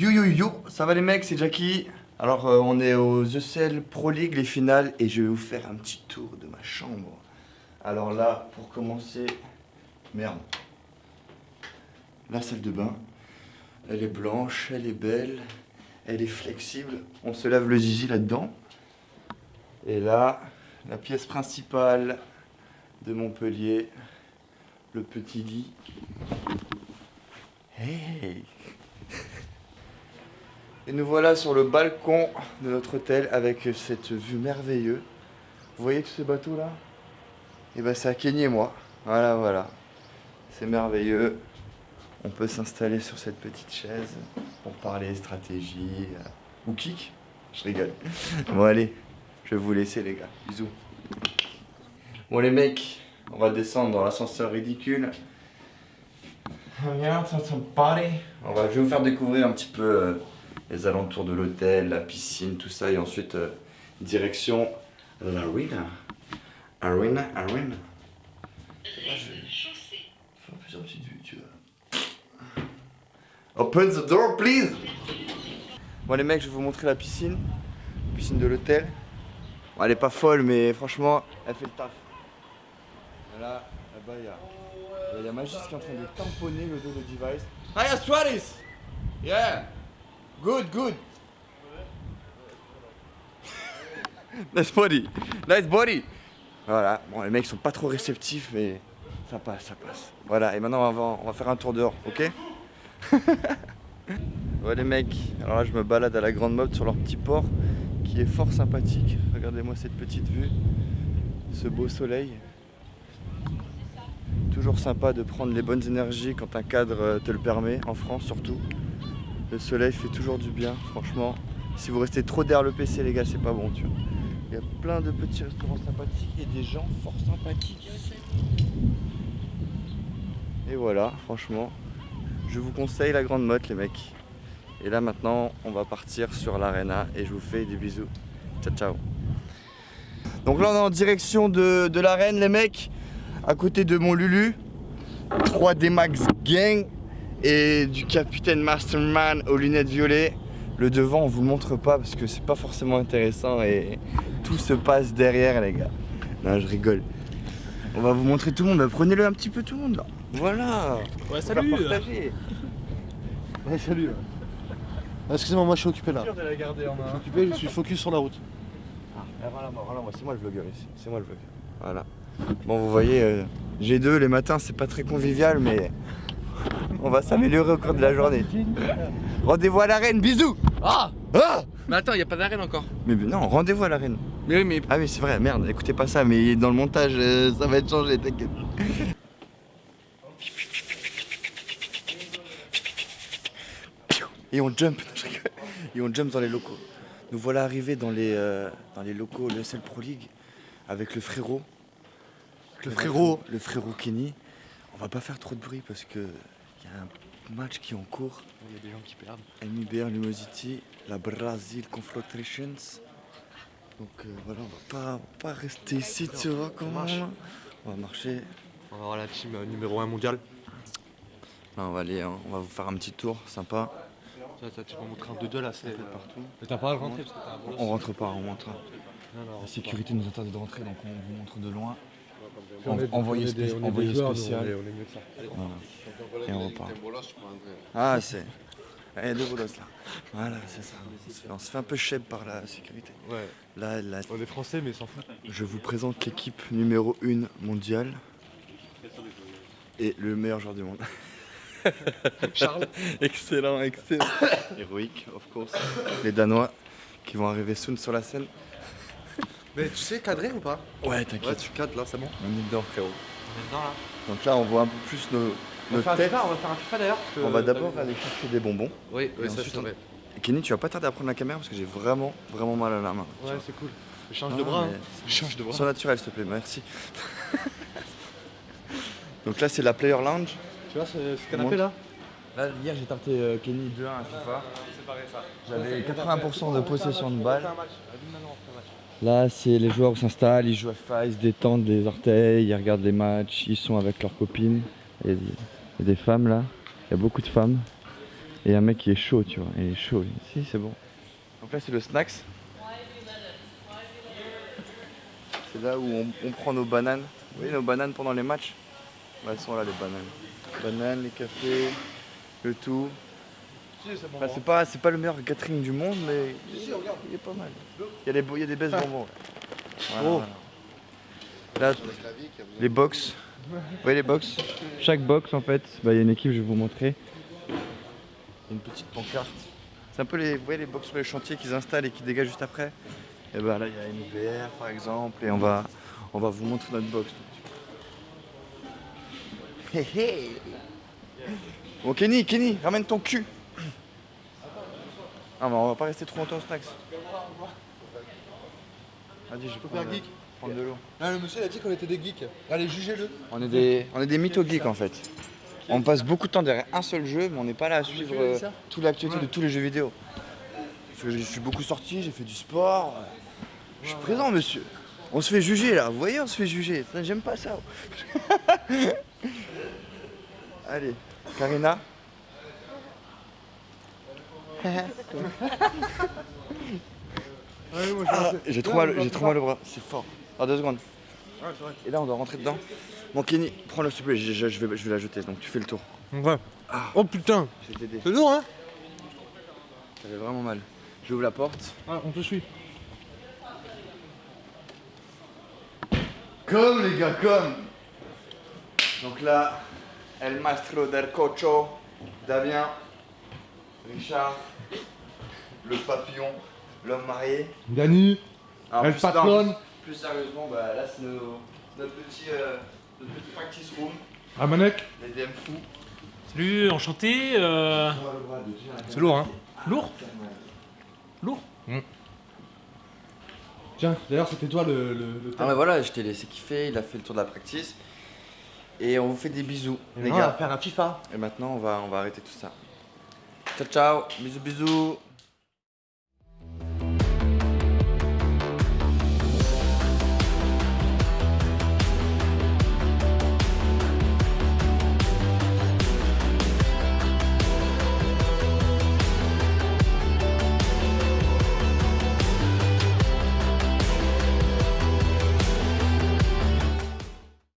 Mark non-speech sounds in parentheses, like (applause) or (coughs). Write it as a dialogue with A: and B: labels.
A: Yo yo yo, ça va les mecs, c'est Jackie. Alors euh, on est aux ECL Pro League, les finales, et je vais vous faire un petit tour de ma chambre. Alors là, pour commencer, merde. La salle de bain, elle est blanche, elle est belle, elle est flexible. On se lave le zizi là-dedans. Et là, la pièce principale de Montpellier, le petit lit. Hey Et nous voilà sur le balcon de notre hôtel avec cette vue merveilleuse. Vous voyez tous ces bateaux là Et ben c'est à Kenny et moi. Voilà, voilà. C'est merveilleux. On peut s'installer sur cette petite chaise pour parler stratégie euh, ou kick. Je rigole. (laughs) Bon allez, je vais vous laisser les gars. Bisous. Bon les mecs, on va descendre dans l'ascenseur ridicule. On va, je vais vous faire découvrir un petit peu euh, les alentours de l'hôtel, la piscine, tout ça, et ensuite euh, direction l'arena. Arena, arena. Faire plusieurs petites vues, tu vois. Open the door, please. Bon les mecs, je vais vous montrer la piscine, piscine de l'hôtel. Bon, elle est pas folle, mais franchement, elle fait le taf. Là, là-bas, il y a, il y a Magis qui est en train de tamponner le dos de device. Hiya, Stratis! Yeah! Good, good! (laughs) nice body! Nice body! Voilà, bon, les mecs sont pas trop réceptifs, mais ça passe, ça passe. Voilà, et maintenant on va, faire un tour dehors, ok? (laughs) ouais, les mecs, alors là je me balade à la grande mode sur leur petit port qui est fort sympathique. Regardez-moi cette petite vue, ce beau soleil. Toujours sympa de prendre les bonnes énergies quand un cadre te le permet, en France surtout. Le soleil fait toujours du bien, franchement. Si vous restez trop derrière le PC, les gars, c'est pas bon, tu vois. Il y a plein de petits restaurants sympathiques et des gens fort sympathiques. Et voilà, franchement, je vous conseille la grande motte, les mecs. Et là, maintenant, on va partir sur l'arena et je vous fais des bisous. Ciao, ciao. Donc là, on est en direction de, de l'arène, les mecs à côté de mon Lulu, 3D Max Gang et du capitaine Masterman aux lunettes violettes. Le devant, on vous le montre pas parce que c'est pas forcément intéressant et tout se passe derrière, les gars. Non, je rigole. On va vous montrer tout le monde. Prenez-le un petit peu tout le monde là. Voilà.
B: Ouais, (laughs) salut.
C: Ouais, salut. Ah, Excusez-moi, moi je suis occupé là.
B: de la garder en
C: Je suis occupé, je suis focus sur la route.
A: Ah, voilà, moi, voilà, moi, c'est moi le vlogueur ici. C'est moi le vlogueur. Voilà. Bon, vous voyez, euh, G2 les matins, c'est pas très convivial, mais on va s'améliorer au cours de la journée. Rendez-vous à l'arène, bisous
B: Ah
A: Ah
B: Mais attends, y a pas d'arène encore.
A: Mais non, rendez-vous à l'arène.
B: Mais oui, mais.
A: Ah oui, c'est vrai, merde, écoutez pas ça, mais dans le montage, euh, ça va être changé, t'inquiète. Et on jump, et on jump dans les locaux. Nous voilà arrivés dans les, euh, dans les locaux de l'ESL Pro League avec le frérot.
C: Le frérot.
A: Le frérot Kenny. On va pas faire trop de bruit parce que il y a un match qui est en cours.
B: Il y a des gens qui perdent.
A: MIBR Lumosity, la Brazil Conflatrations. Donc euh, voilà, on va pas, on va pas rester ici, tu vois comment
B: marche.
A: On va marcher.
B: On va voir la team euh, numéro 1 mondial.
A: Là, on va aller, hein, on va vous faire un petit tour, sympa.
B: Ça, ça, tu vas montrer un 2-2 là, c'est.
A: Partout.
B: Mais t'as pas à rentrer parce que t'as un bolos.
A: On rentre pas, on rentre.
B: Non, non,
A: La sécurité nous interdit de rentrer, donc on vous montre de loin.
B: On
A: envoyé
B: on est
A: spécial.
B: On est, on est mieux que ça.
A: Voilà. Et on repart. Ah, c'est. Eh, deux bolos là. Voilà, c'est ça. On se, fait, on se fait un peu cheb par la sécurité.
B: Ouais.
A: Là, là,
B: On est français, mais sans fout.
A: je vous présente l'équipe numéro 1 mondiale. Et le meilleur joueur du monde. (laughs)
B: Charles. (laughs)
A: excellent, excellent. (coughs) Héroïque, of course. Les Danois qui vont arriver soon sur la scène.
B: Mais tu sais cadrer ou pas
A: Ouais,
B: Ouais,
A: t'inquiète.
B: tu cadres là, c'est bon.
A: On est dedans, frérot.
B: On est dedans là.
A: Donc là, on voit un peu plus nos,
B: On
A: nos
B: va faire un
A: têtes.
B: FIFA, on va faire un FIFA d'ailleurs. parce que-
A: On va d'abord aller chercher des bonbons.
B: Oui, oui, ça
A: ensuite,
B: c'est
A: on-
B: vrai.
A: Kenny, tu vas pas tarder à prendre la caméra parce que j'ai vraiment, vraiment mal à la main.
B: Ouais, c'est cool. Je change
A: Ah,
B: de bras.
A: mais
B: hein. Je change de bras.
A: Sois naturel, s'il te plaît, merci. (laughs) Donc là, c'est la Player Lounge.
B: Tu vois ce, ce canapé là
A: Là, hier, j'ai tarté euh, Kenny 2-1 à FIFA. J'avais 80% de possession de balle. Là, c'est les joueurs qui s'installent, ils jouent à FIFA, ils se détendent les orteils, ils regardent les matchs, ils sont avec leurs copines. Il y a des, il y a des femmes là, il y a beaucoup de femmes. Et un mec qui est chaud, tu vois. Il est chaud. Si, c'est bon. Donc là, c'est le snacks. C'est là où on, on prend nos bananes. Vous voyez nos bananes pendant les matchs? Bah, Elles sont là, les bananes. Bananes, les cafés, le tout. Enfin, c'est pas, c'est pas le meilleur catering du monde, mais il est pas mal. Il y a des, il y a des belles bonbons. ouais. Voilà,
C: Oh.
A: voilà. Là, les box. Vous voyez les box Chaque box, en fait, bah, il y a une équipe, je vais vous montrer. Il y a une petite pancarte. C'est un peu les, vous voyez les box sur les chantiers qu'ils installent et qui dégagent juste après. Et bah là, il y a une UPR par exemple, et on va, on va vous montrer notre box. Hé hé Bon Kenny, Kenny, ramène ton cul Ah mais on va pas rester trop longtemps au snacks. Vas-y, je peux
C: faire geek
A: prendre de l'eau.
C: Ah, le monsieur il a dit qu'on était des geeks. Allez, jugez-le.
A: On est des, on est des mythos geeks en fait. On passe beaucoup de temps derrière un seul jeu, mais on n'est pas là à suivre euh, toute l'actualité de tous les jeux vidéo. Parce que je suis beaucoup sorti, j'ai fait du sport. Je suis présent, monsieur. On se fait juger là, vous voyez, on se fait juger. J'aime pas ça. (laughs) Allez, Karina. (laughs) Ah, j'ai trop mal, j'ai trop mal au bras, c'est fort. Ah, deux secondes. Et là, on doit rentrer dedans. Bon, Kenny, prends-le s'il te plaît, je, je- je vais, je vais la jeter, donc tu fais le tour.
C: Ouais. Oh putain,
A: Je vais t'aider.
C: c'est lourd hein
A: J'avais vraiment mal. J'ouvre la porte.
C: Ah, on te suit.
A: Comme les gars, comme Donc là, El Maestro del Cocho, Damien, Richard, le papillon, l'homme marié.
C: Dani, El
A: plus-
C: Patron.
A: Plus sérieusement, bah, là c'est nos- notre, petit, euh, notre petit practice room,
C: Amanek.
A: les DM fous.
D: Salut, enchanté. euh,
C: C'est lourd hein
D: Lourd Lourd
C: Tiens, d'ailleurs c'était toi le, le, le
A: Ah mais voilà, je t'ai laissé kiffer, il a fait le tour de la practice. Et on vous fait des bisous, les
C: on va
A: gars.
C: faire un FIFA.
A: Et maintenant, on va, on va arrêter tout ça. Ciao, ciao, bisous, bisous.